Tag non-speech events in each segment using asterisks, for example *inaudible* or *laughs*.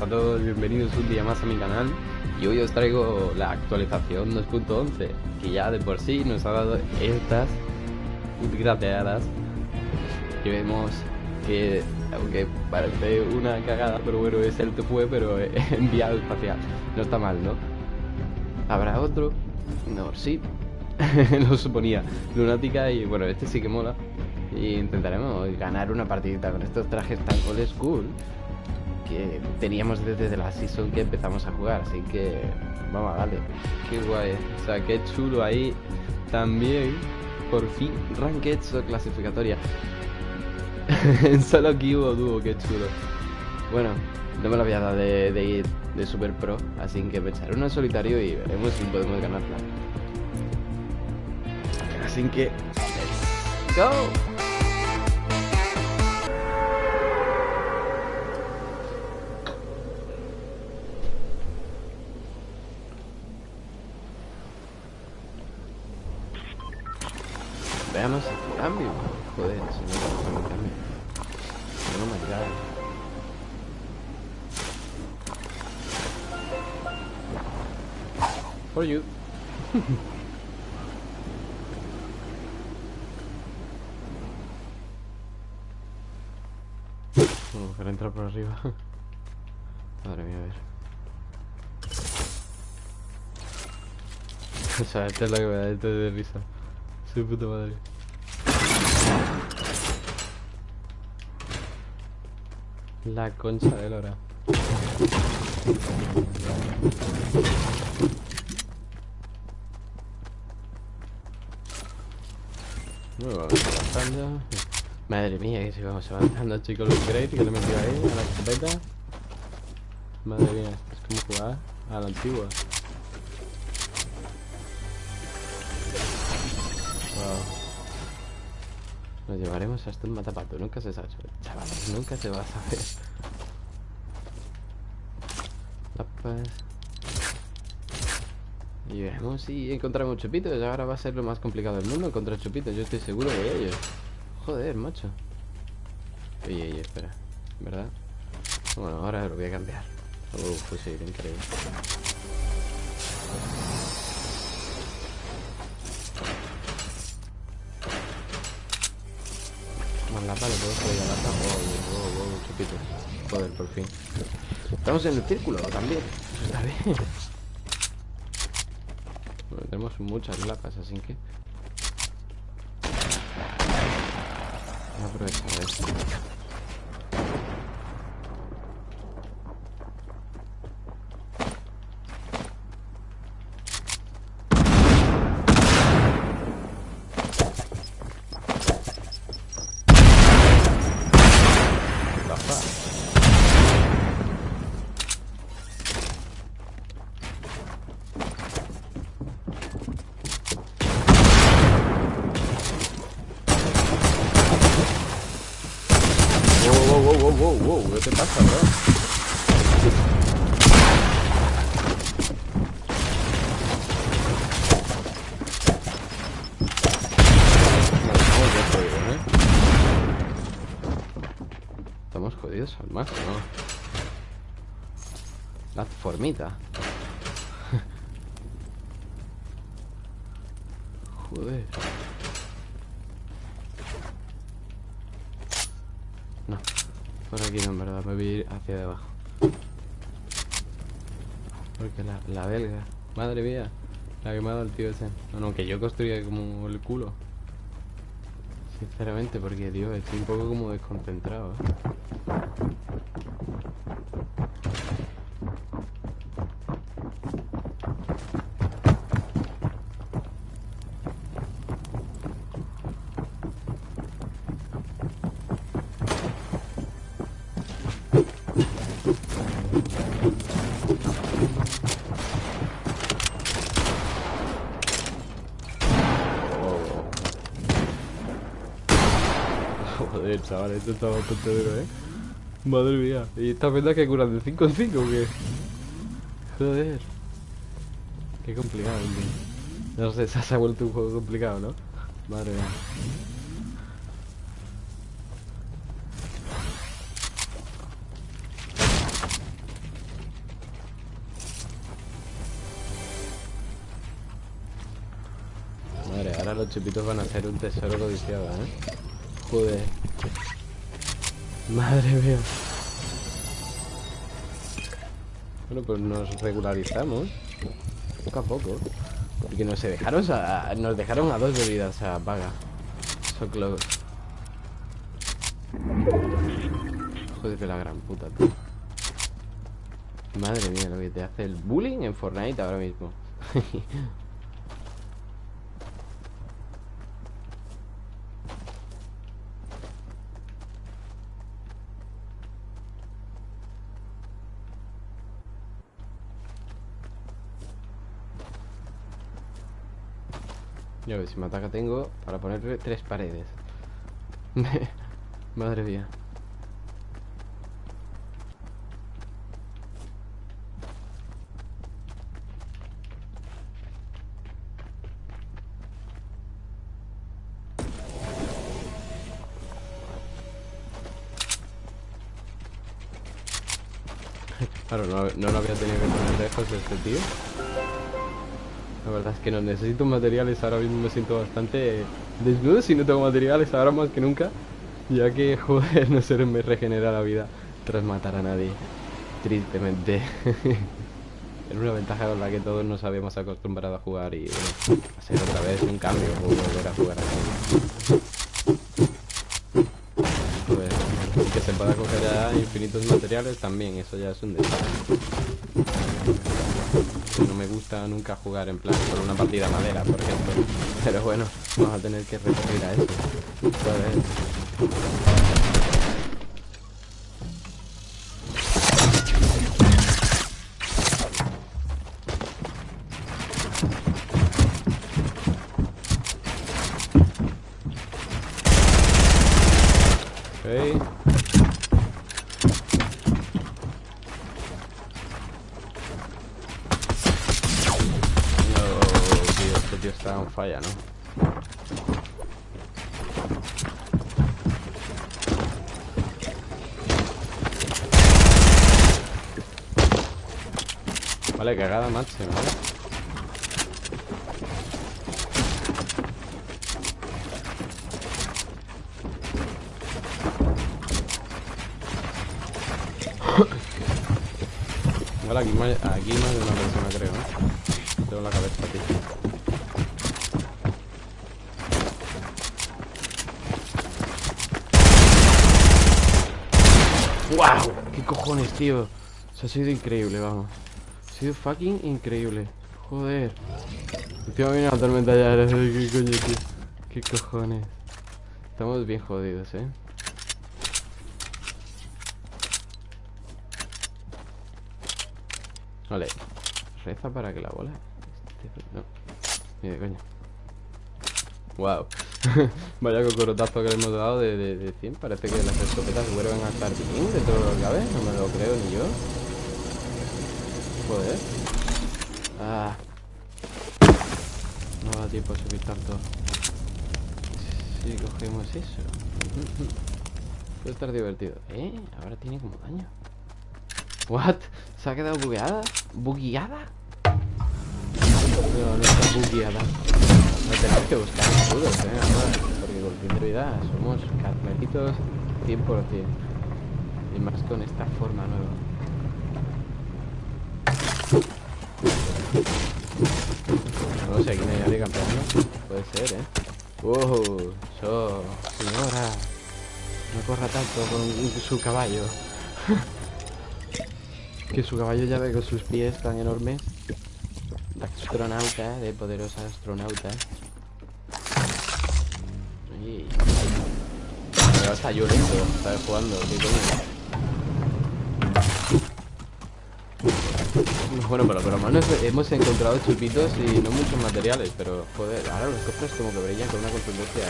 a todos, bienvenidos un día más a mi canal. Y hoy os traigo la actualización 2.11 que ya de por sí nos ha dado estas grateadas que vemos que aunque parece una cagada pero bueno es el que fue pero *laughs* enviado espacial. No está mal ¿no? habrá otro no sí. *laughs* Lo suponía. Lunática y bueno este sí que mola. Y intentaremos ganar una partidita con estos trajes tan old school que teníamos desde la season que empezamos a jugar, así que vamos a darle. Qué guay, o sea, qué chulo ahí también. Por fin, ranked o clasificatoria. *laughs* solo aquí hubo dúo, qué chulo. Bueno, no me lo había dado de, ir de super pro, así que echaré uno solitario y veremos si podemos ganarla. Así que, go. Veamos el cambio. Joder, si no me el cambio. No me god. For you. *laughs* Vamos a entrar por arriba. *laughs* Madre mía, a ver. *laughs* o sea, esta es la que me da esto de risa. Su puta madre. La concha de lora. Bueno, avanzando. Madre mía, que si vamos avanzando, chicos, los great que le metido ahí a la escopeta. Madre mía, es como jugar a la antigua. Nos llevaremos hasta un matapato, nunca se sabe. Chavales, nunca se va a saber. Y veremos si encontramos chupitos. Ahora va a ser lo más complicado del mundo encontrar chupitos. Yo estoy seguro de ello. Joder, macho. Oye, oye, espera. ¿Verdad? Bueno, ahora lo voy a cambiar. Uf, pues sí, increíble. la pala, puedo subir a la oh, oh, oh, chupito. Joder, por fin. Estamos en el círculo también. Está bien. Bueno, tenemos muchas lapas, así que. Voy a aprovechar esto. ¿Qué pasa, bro? ¿eh? Estamos jodidos al máximo. La formita. *laughs* Joder. Por aquí no, en verdad, me voy a ir hacia abajo. Porque la, la belga, madre mía, la ha dado el tío ese. No, no, que yo construía como el culo. Sinceramente, porque, Dios, estoy un poco como desconcentrado, ¿eh? Joder, chaval, esto está bastante duro, ¿eh? Madre mía. ¿Y estas vendas que curan de 5 en 5 o qué? Joder. Qué complicado, tío. No sé, se ha vuelto un juego complicado, ¿no? Madre mía. Madre, ahora los chupitos van a hacer un tesoro codiciado, ¿eh? Joder. Madre mía. Bueno, pues nos regularizamos. Poco a poco. Porque nos dejaron a, nos dejaron a dos bebidas a paga. So close. Joder de la gran puta, tío. Madre mía, lo que te hace el bullying en Fortnite ahora mismo. *laughs* Ya ves, si me ataca tengo para ponerle tres paredes. *laughs* Madre mía. *laughs* Claro, no, no lo había tenido que poner lejos este tío. La verdad es que no necesito materiales, ahora mismo me siento bastante desnudo si no tengo materiales, ahora más que nunca. Ya que, *laughs* joder, no se me regenera la vida tras matar a nadie. Tristemente. *laughs* es una ventaja con la que todos nos habíamos acostumbrado a jugar y hacer otra vez un cambio o volver a jugar así. Joder, que se pueda coger ya infinitos materiales también, eso ya es un detalle no me gusta nunca jugar en plan por una partida madera, por ejemplo. Pero bueno, vamos a tener que recurrir a eso. Falla, ¿no? Vale, cagada máxima. Vale, aquí más, de una persona creo, ¿no? Tengo la cabeza aquí. ¡Wow! ¿Qué cojones, tío? Se ha sido increíble, vamos Ha sido fucking increíble Joder Encima viene la tormenta ya ¿Qué coño, tío? ¿Qué cojones? Estamos bien jodidos, ¿eh? Vale Reza para que la bola No Ni de Wow *laughs* Vaya cocorotazo que le hemos dado de, de, 100 Parece que las escopetas vuelven a estar bien de todo lo que cabe. No me lo creo ni yo. Joder. Ah. No da tiempo a subir tanto Si cogemos eso. Puede estar divertido. ¿Eh? Ahora tiene como daño. ¿What? ¿Se ha quedado bugueada? ¿Bugueada? No está bugueada no tenemos que buscar escudos, eh, porque con fin de vida somos carmelitos 100%. Y más con esta forma nueva. No sé, no hay nadie campeando. Puede ser, eh. ¡Wow! So, señora. No corra tanto con su caballo. *laughs* que su caballo ya ve con sus pies tan enormes astronauta, de poderosa astronauta. Pero está llorando, está jugando, ¿qué coño? Bueno, pero por lo menos hemos encontrado chupitos y no muchos materiales, pero joder, ahora los cofres como que brillan con una contundencia.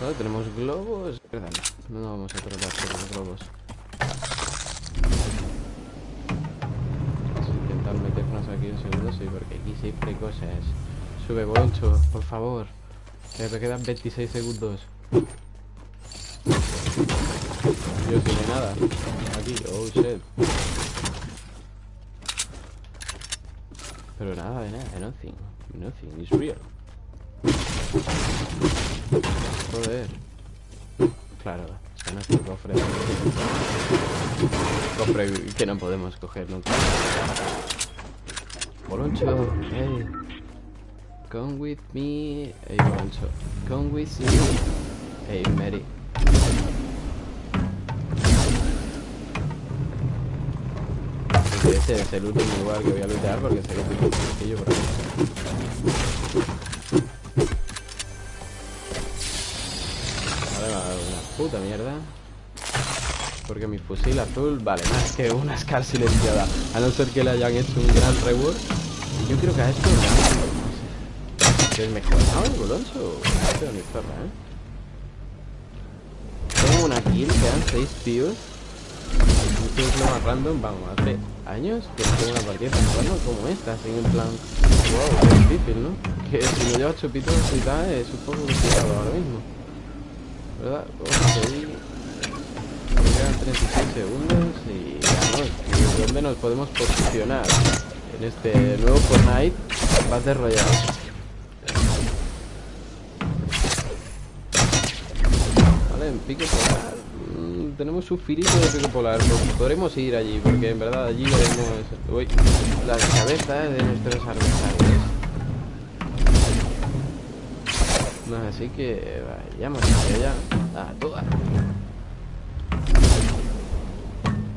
Bueno, tenemos globos. No, no vamos a tratar los globos. Un segundo, sí, porque aquí siempre cosas. Sube, Boloncho, por favor. Que me quedan 26 segundos. Yo tiene nada. Aquí, oh shit. Pero nada de nada, nothing. Nothing is real. Joder. Claro, es nuestro cofre. Cofre que no podemos coger nunca. Boloncho, hey. Come with me. Hey, Boloncho. Come with me. Hey, Mary. Ese es el último lugar que voy a luchar porque que tiene un castillo por aquí. Vale, me ha dado una puta mierda. Porque mi fusil azul vale más que una Scar silenciada. A no ser que le hayan hecho un gran reward. Y yo creo que a esto no sé. ¿Es mejorado el boloncho? No tengo ni zorra, ¿eh? Tengo una kill, quedan 6 tíos. Esto es lo más random, vamos, hace años que no tengo una partida tan random como esta, así en plan, wow, es difícil, ¿no? Que si no llevas chupitos y tal, es un poco complicado ahora mismo. ¿Verdad? Me quedan 36 segundos y ya no, ¿dónde nos podemos posicionar? En este nuevo Fortnite, Battle Royale. Vale, en pique polar. Mm, tenemos un filito de pico polar. Pues podremos ir allí, porque en verdad allí veremos uy, las cabezas de nuestros adversarios. Así que vayamos allá. A todas.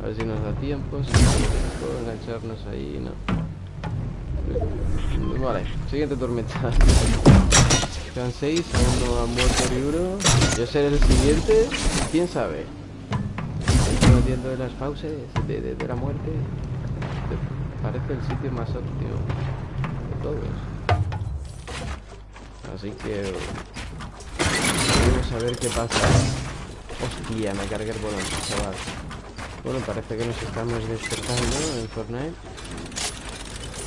A ver si nos da tiempo. Si puedo engancharnos ahí, no. Vale, siguiente tormenta. Quedan 6, aún no ha muerto Ryuro. Yo seré el siguiente, quién sabe. Estoy de las fauces de, de, de, la muerte. Parece el sitio más óptimo de todos. Así que vamos a ver qué pasa. Hostia, me cargué el bolón, chaval. Bueno, parece que nos estamos despertando en Fortnite.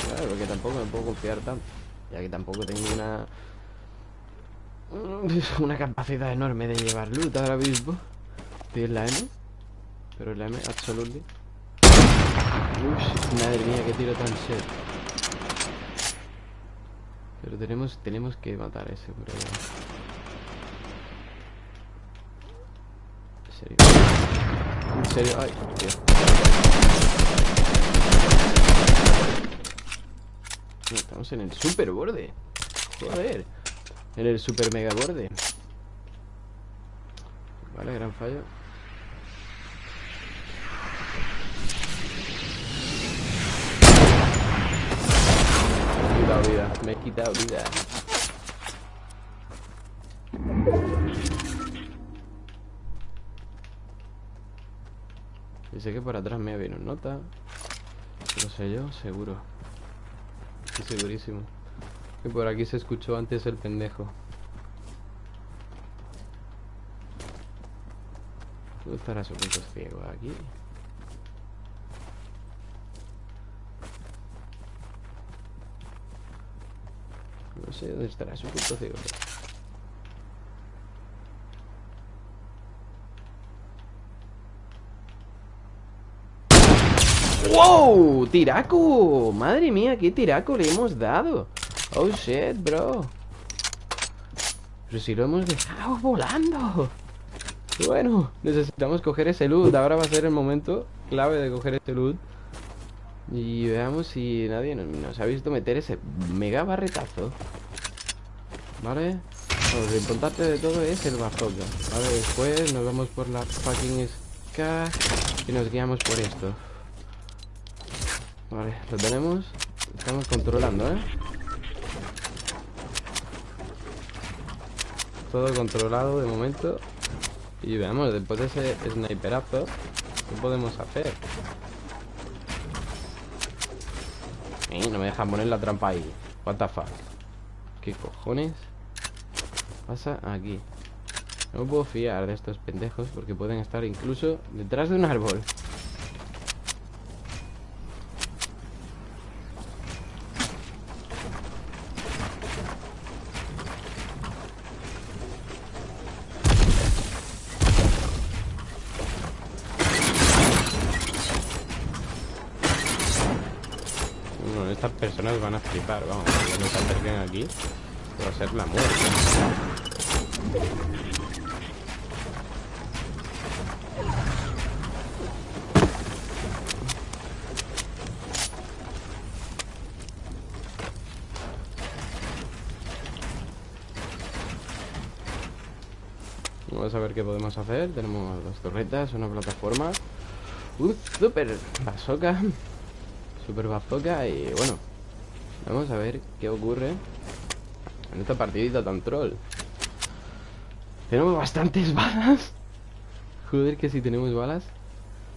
Claro, porque tampoco me puedo confiar tanto. Ya que tampoco tengo una *laughs* una capacidad enorme de llevar loot ahora mismo. Estoy en la M. Pero en la M, absolutely. Uy, madre mía, qué tiro tan set. Pero tenemos, tenemos que matar a ese por ahí. ¿En serio? ¿En serio? Ay, Dios. No, estamos en el super borde. Joder. En el super mega borde. Vale, gran fallo. Me he quitado vida, me he quitado vida. Sé que por atrás me un nota. Lo sé yo, seguro. Estoy segurísimo. Que por aquí se escuchó antes el pendejo. ¿Dónde estará su punto ciego? Aquí. No sé dónde estará su punto ciego. ¡Wow! ¡Tiraco! Madre mía, qué tiraco le hemos dado. Oh shit, bro. Pero si lo hemos dejado volando. Bueno, necesitamos coger ese loot. Ahora va a ser el momento clave de coger ese loot. Y veamos si nadie nos, ha visto meter ese mega barretazo. ¿Vale? lo importante de todo es el bazooka. Vale, después nos vamos por la fucking ska y nos guiamos por esto. Vale, lo tenemos. Estamos controlando, ¿eh? Todo controlado de momento. Y veamos, después de ese sniperazo, ¿qué podemos hacer? Eh, no me dejan poner la trampa ahí. What the fuck? ¿Qué cojones pasa aquí? No puedo fiar de estos pendejos porque pueden estar incluso detrás de un árbol. Estas personas van a flipar, vamos, cuando se acerquen aquí. va a ser la muerte. Vamos a ver qué podemos hacer. Tenemos dos torretas, una plataforma. Un super bazooka. Super bazooka y bueno. Vamos a ver qué ocurre en esta partidita tan troll. Tenemos bastantes *laughs* balas. Joder, que si tenemos balas.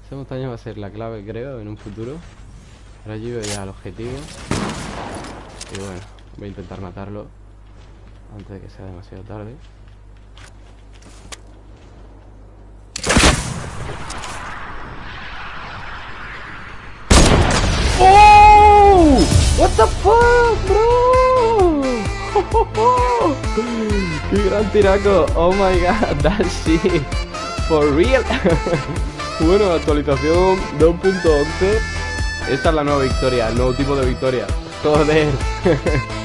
Esa montaña va a ser la clave, creo, en un futuro. Ahora yo ya al objetivo. Y bueno, voy a intentar matarlo antes de que sea demasiado tarde. ¡Qué gran tiraco! Oh my god, *laughs* that shit. For real. *laughs* bueno, actualización 2.11. Esta es la nueva victoria, el nuevo tipo de victoria. Joder. *laughs*